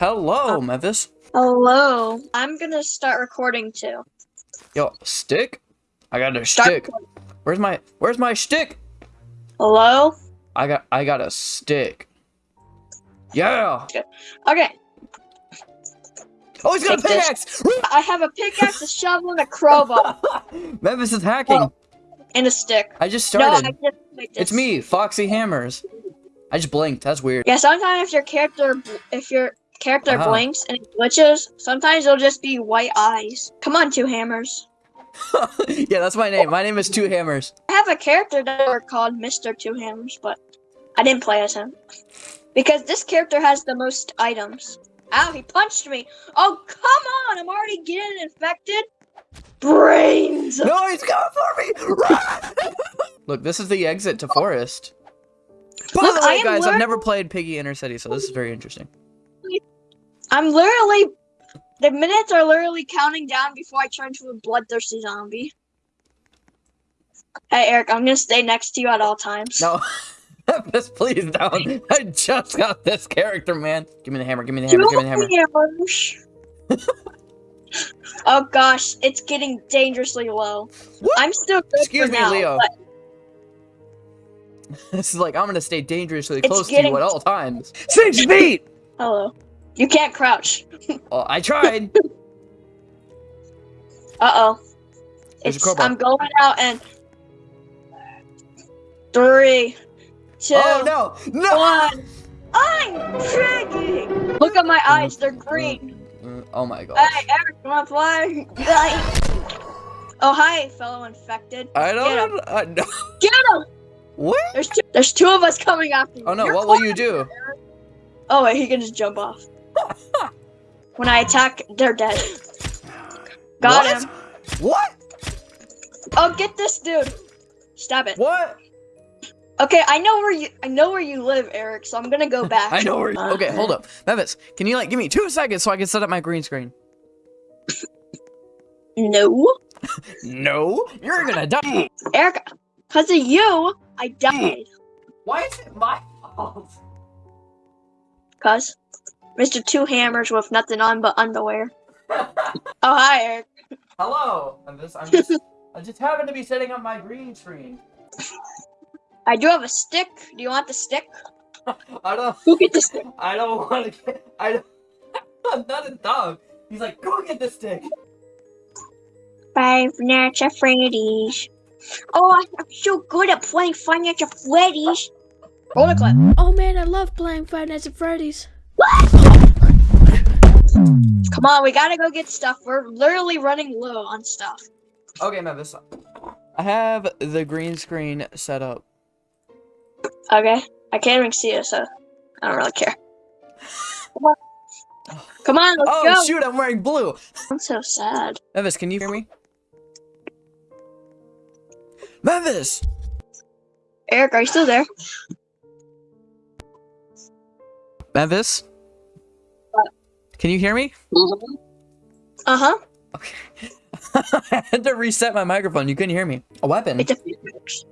Hello, uh, Memphis. Hello. I'm gonna start recording too. Yo, stick? I got a Start stick. Where's my Where's my stick? Hello? I got I got a stick. Yeah. Okay. Oh, he's got a Take this. pickaxe. I have a pickaxe, a shovel, and a crowbar, Memphis is hacking. Well, and a stick. I just No, started. I just like it's me, Foxy Hammers. I just blinked. That's weird. Yeah, sometimes if your character if your character Uh-huh. blinks and glitches, sometimes it'll just be white eyes. Come on, two hammers. yeah, that's my name. My name is Two Hammers. I have a character that are called Mr. Two Hammers, but I didn't play as him. Because this character has the most items. Ow, he punched me. Oh, come on, I'm already getting infected. Brains. No, he's coming for me. Run! Look, this is the exit to forest. By Look, the way, guys, I've never played Piggy Intercity, so this is very interesting. I'm literally the minutes are literally counting down before I turn to a bloodthirsty zombie. Hey Eric, I'm gonna stay next to you at all times. No. Just please don't. I just got this character, man. Give me the hammer, give me the hammer, give me the hammer. oh gosh, it's getting dangerously low. What? I'm still good Excuse me, now, Leo. This is like, I'm gonna stay dangerously close to you at all times. Six feet! hello. You can't crouch. Well, I tried. Uh oh. There's It's. I'm going out and three, two, oh, no! No! one. I'm Piggy. Look at my eyes, they're green. Uh, Oh my god. Hey, Eric, you wanna play? oh, hi, fellow infected. I don't. him. I no. Get him! What? There's two, there's two of us coming after you. Oh no, You're what will you do? Oh, wait, he can just jump off. when I attack, they're dead. Got What? him. What? Oh, get this dude. Stab it. What? Okay, I know where you I know where you live, Eric, so I'm gonna go back. I know where. Uh, Okay, hold up, Memphis. Can you like give me two seconds so I can set up my green screen? No. No, you're gonna die. Eric, because of you, I died. Why is it my fault? Cause Mr. Two Hammers with nothing on but underwear. Oh hi Eric. Hello, Memphis. I'm just. I just happen to be setting up my green screen. I do have a stick. Do you want the stick? I don't. Who get the stick? I don't want to get. I don't. I'm not a dog. He's like, go get the stick. Five Nights at Freddy's. Oh, I- I'm so good at playing Five Nights at Freddy's. Roll the clip. Oh man, I love playing Five Nights at Freddy's. Come on, we gotta go get stuff. We're literally running low on stuff. Okay, Memphis. I have the green screen set up. Okay. I can't even see it, so I don't really care. Come on, Come on let's Oh go. shoot! I'm wearing blue. I'm so sad. Memphis, can you hear me? Memphis. Eric, are you still there? Memphis. Can you hear me? Uh huh. Okay. I had to reset my microphone. You couldn't hear me. A weapon. It's a pickaxe.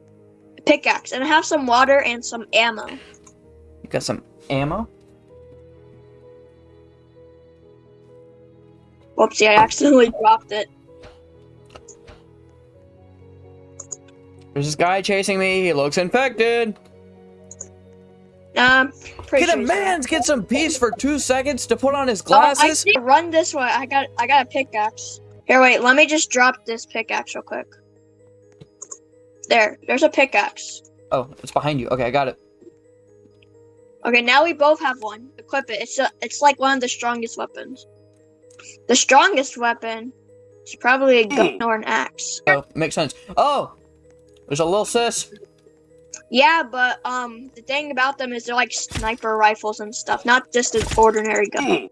A pickaxe, and I have some water and some ammo. You got some ammo? Whoopsie, I accidentally dropped it. There's this guy chasing me. He looks infected. Um, pretty Can sure a he's man get some peace for two seconds to put on his Oh, I glasses? see. Run this way. I got. I got a pickaxe. Here, wait. Let me just drop this pickaxe real quick. There. There's a pickaxe. Oh, it's behind you. Okay, I got it. Okay, now we both have one. Equip it. It's a, It's like one of the strongest weapons. The strongest weapon is probably a gun or an axe. Oh, makes sense. Oh, there's a little sis. Yeah, but um, the thing about them is they're like sniper rifles and stuff, not just an ordinary gun.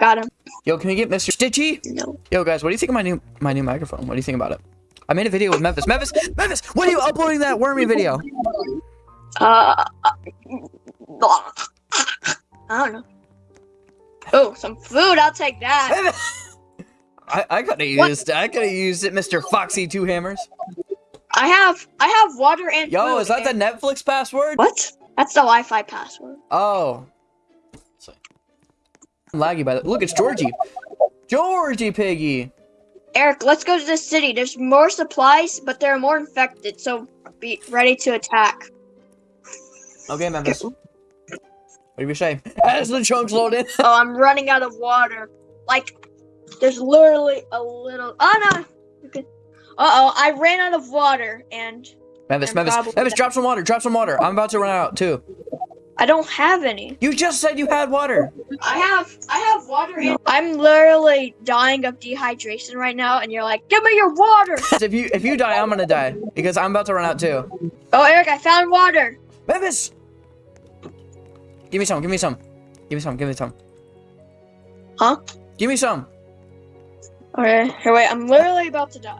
Got him. Yo, can we get Mr. Stitchy? No. Yo, guys, what do you think of my new my new microphone? What do you think about it? I made a video with Memphis. Memphis, Memphis, when are you uploading that wormy video? Uh, I don't know. Oh, some food. I'll take that. I I could have What? used I could have used it, Mr. Foxy Two Hammers. I have. I have water and. Yo, food is that the Netflix password? What? That's the Wi-Fi password. Oh. laggy by the look. It's Georgie. Georgie Piggy. Eric, let's go to the city. There's more supplies, but there are more infected, so be ready to attack. Okay, Memphis. What do you say? As the chunks load in. Oh, I'm running out of water. Like, there's literally a little. Oh no. Okay. Uh oh, I ran out of water, and Memphis, I'm Memphis, Memphis, drop some water. Drop some water. I'm about to run out too. I don't have any. You just said you had water. I have, I have water. In- I'm literally dying of dehydration right now, and you're like, "Give me your water." If you if you die, I'm gonna die because I'm about to run out too. oh, Eric, I found water. Memphis, give me some. Give me some. Give me some. Give me some. Huh? Give me some. Okay, here, wait. I'm literally about to die.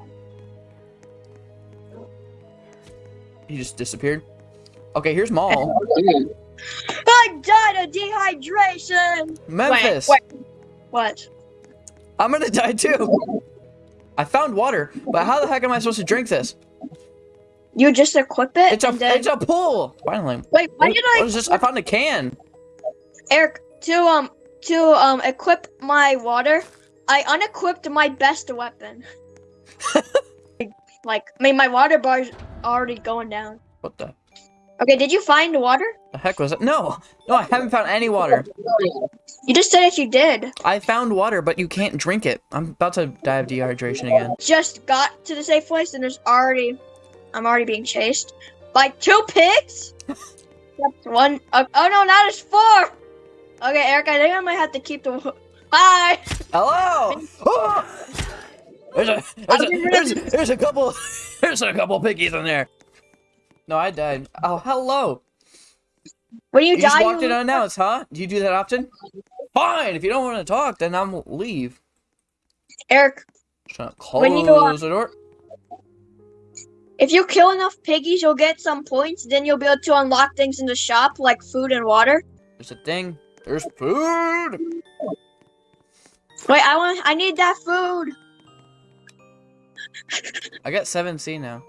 He just disappeared. Okay, here's Maul. I died of dehydration. Memphis. Wait, wait. What? I'm gonna die too. I found water, but how the heck am I supposed to drink this? You just equip it? It's a and then- it's a pool. Finally. Wait, why What- did what I? is this? I found a can. Eric, to um to um equip my water, I unequipped my best weapon. like, I mean, my water bar's already going down. What the, Okay, did you find water? the heck was it? No, no, I haven't found any water. You just said that you did. I found water, but you can't drink it. I'm about to die of dehydration again. Just got to the safe place, and there's already, I'm already being chased by two pigs. One. Oh, oh no, now there's four. Okay, Eric, I think I might have to keep the. Hi. Hello. There's a there's a, there's, there's a couple there's a couple piggies in there. No, I died. Oh, hello. When you, You die, just walked you in unannounced, huh? Do you do that often? Fine. If you don't want to talk, then I'm leave. Eric, gonna When you, close the door. If you kill enough piggies, you'll get some points. Then you'll be able to unlock things in the shop, like food and water. There's a thing. There's food. Wait, I want. I need that food. I got 7C now.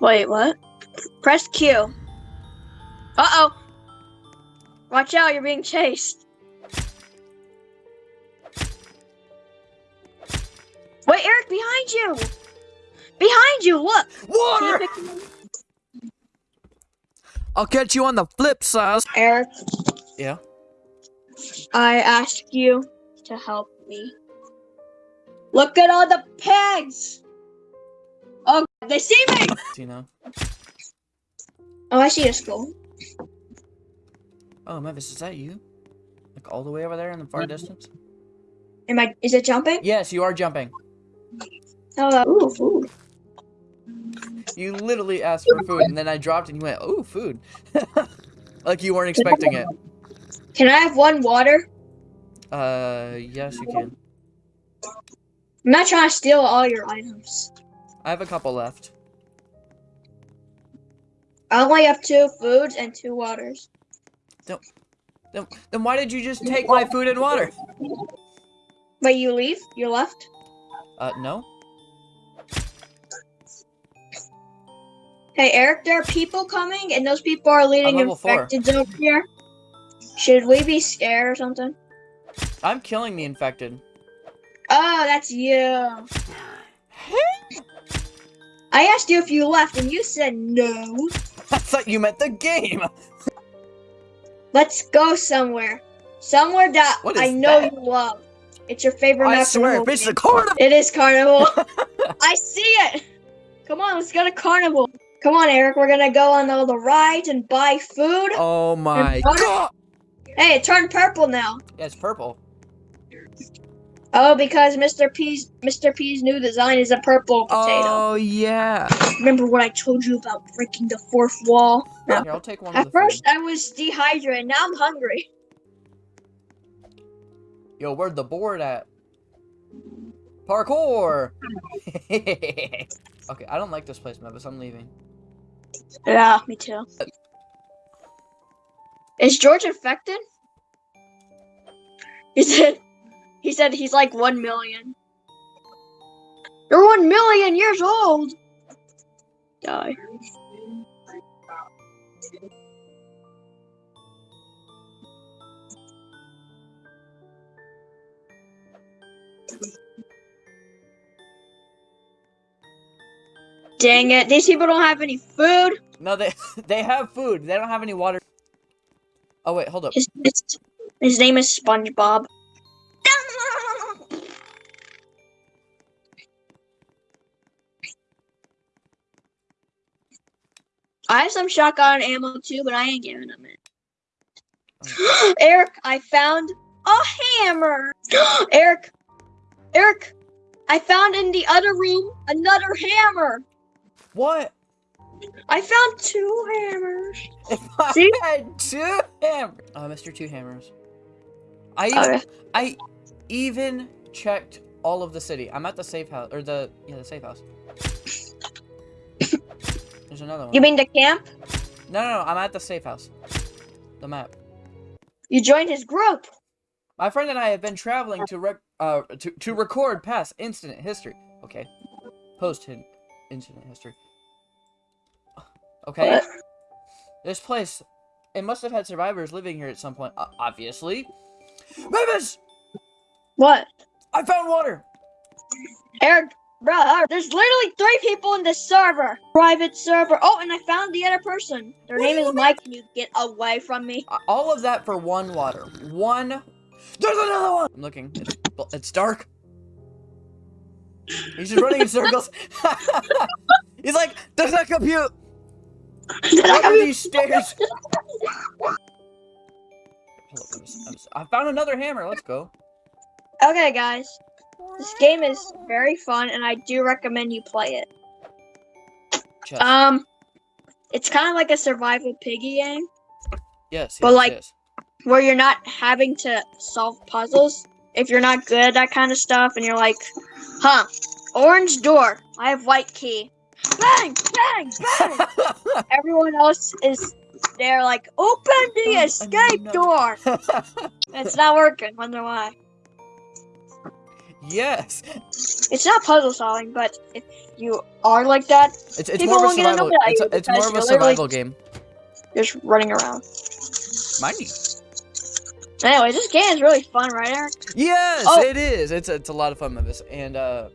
Wait, what? Press Q. Uh oh. Watch out! You're being chased. Wait, Eric, behind you! Behind you! Look. Water. pick him up? I'll catch you on the flip side. Eric, Yeah. I ask you to help me. Look at all the pigs! Oh, they see me! You know. Oh, I see a skull. Oh, Memphis, is that you? Like all the way over there in the far distance? Am I? Is it jumping? Yes, you are jumping. Oh, ooh, food. You literally asked for food, and then I dropped, and you went, "Oh, food," like you weren't expecting it. Can I have one water? Uh, yes, you can. I'm not trying to steal all your items. I have a couple left. I only have two foods and two waters. Don't, then, then why did you just take my food and water? Wait, you leave? You left? Uh, no. Hey, Eric, there are people coming, and those people are leading infected over here. Should we be scared or something? I'm killing the infected. Oh, that's you. I asked you if you left, and you said no. I thought you meant the game. Let's go somewhere. Somewhere that I know that? you love. It's your favorite I map in the swear, it's the carnival. It is carnival. I see it. Come on, let's go to carnival. Come on, Eric. We're gonna go on all the rides and buy food. Oh my god! Hey, it turned purple now. Yeah, it's purple. Oh, because Mr. P's Mr. P's new design is a purple potato. Oh yeah. Remember what I told you about breaking the fourth wall? Here, I'll take one of At the first, food. I was dehydrated. Now I'm hungry. Yo, where'd the board at? Parkour. okay, I don't like this place, Memphis. I'm leaving. Yeah, me too. Is George infected? He said. He said he's like one million. You're one million years old. Die. Dang it! These people don't have any food. No, they they have food. They don't have any water. Oh wait, hold up. His, his, his name is SpongeBob. I have some shotgun ammo too, but I ain't giving them it. Eric, I found a hammer. Eric, Eric, I found in the other room another hammer. What? I found two hammers. If I See? had two hammers. Uh, Mr. Two Hammers. I even, Okay. I even checked all of the city. I'm at the safe house or the yeah the safe house. There's another one. You mean the camp? No, no, no. I'm at the safe house. The map. You joined his group. My friend and I have been traveling to rec uh to to record past incident history. Okay. Post incident history. Okay. What? This place, it must have had survivors living here at some point. Uh, obviously. Mavis, What? I found water. Eric, bro, there's literally three people in this server. Private server. Oh, and I found the other person. Their What name is Mike. Can you get away from me? Uh, All of that for one water. One. There's another one. I'm looking. It's, it's dark. He's just running in circles. He's like, does that compute? What are these stairs? I'm s- I'm s- I found another hammer. Let's go. Okay, guys. This game is very fun, and I do recommend you play it. Chest. Um, it's kind of like a survival piggy game yes, but yes, like- yes. where you're not having to solve puzzles. If you're not good at that kind of stuff, and you're like, huh, orange door, I have white key. Bang, bang, bang. Everyone else is there, like, open the escape door. It's not working. Wonder why. Yes. It's not puzzle solving, but if you are like that, It's, it's more of a survival. It's, a, it's more of a survival game. just running around. Mind you. Anyway, this game is really fun, right, Eric? Yes, Oh. it is. It's it's a lot of fun, Memphis, and uh,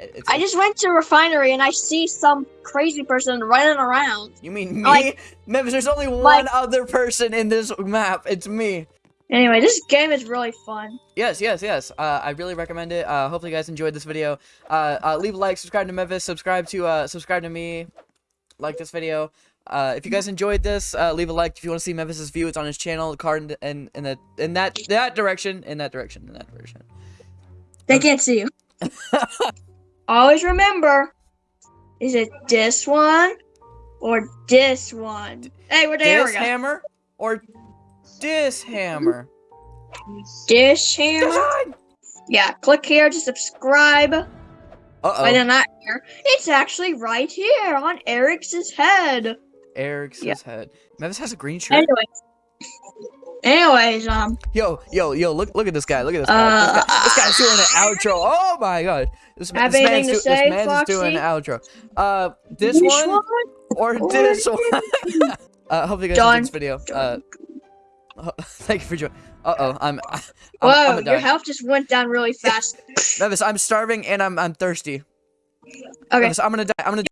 it- it's. I just went to a refinery and I see some crazy person running around. You mean me, like- Memphis? There's only one like- other person in this map. It's me. Anyway, this game is really fun. Yes, yes, yes. Uh, I really recommend it. Uh, hopefully you guys enjoyed this video. Uh, uh, leave a like, subscribe to Memphis, subscribe to uh, subscribe to me, like this video. Uh, if you guys enjoyed this, uh, leave a like. If you want to see Memphis's view, it's on his channel. The card in, in, in the in that that direction, in that direction, in that direction. They can't see you. Always remember, is it this one or this one? Hey, we're there. This we go. hammer or this hammer? This hammer. Yeah, click here to subscribe. Uh But oh. then not here. It's actually right here on Eric's head. Eric's Yeah. head. Memphis has a green shirt. Anyways. Anyways, um, Yo, yo, yo! Look, look at this guy! Look at this guy! this, guy this guy's doing an outro. Oh my god! This, this man's, do- say, this man's doing an outro. Uh, this which one, or Or this one? uh, hopefully you guys enjoyed this video. Uh, ho- thank you for joining. Uh oh, I'm. I'm, Whoa, I'm your health just went down really fast. Memphis, I'm starving and I'm I'm thirsty. Okay. Memphis, I'm gonna die. I'm gonna